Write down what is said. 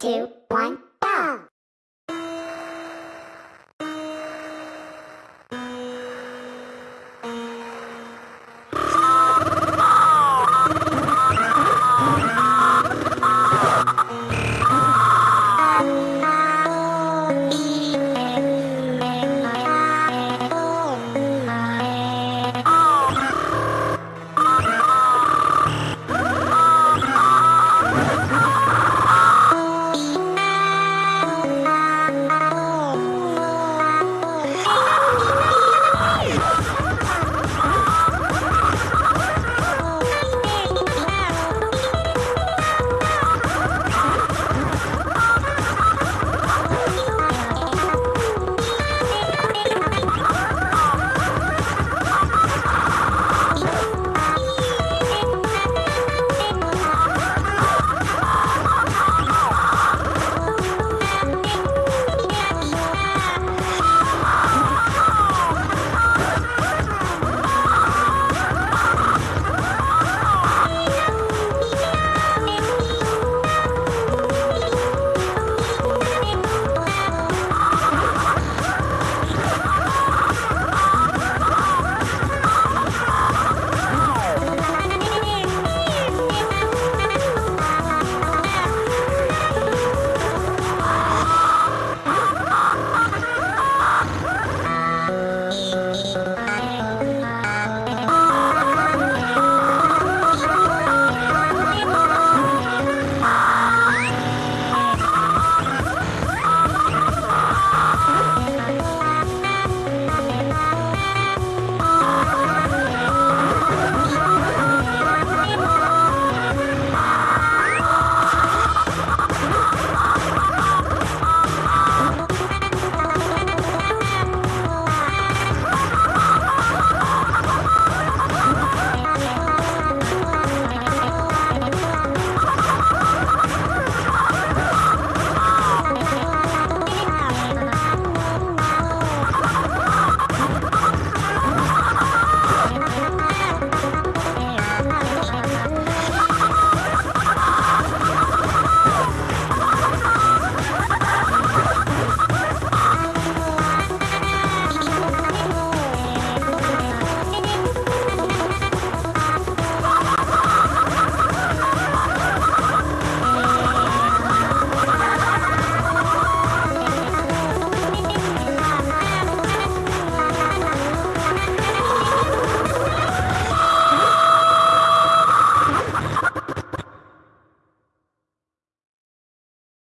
two,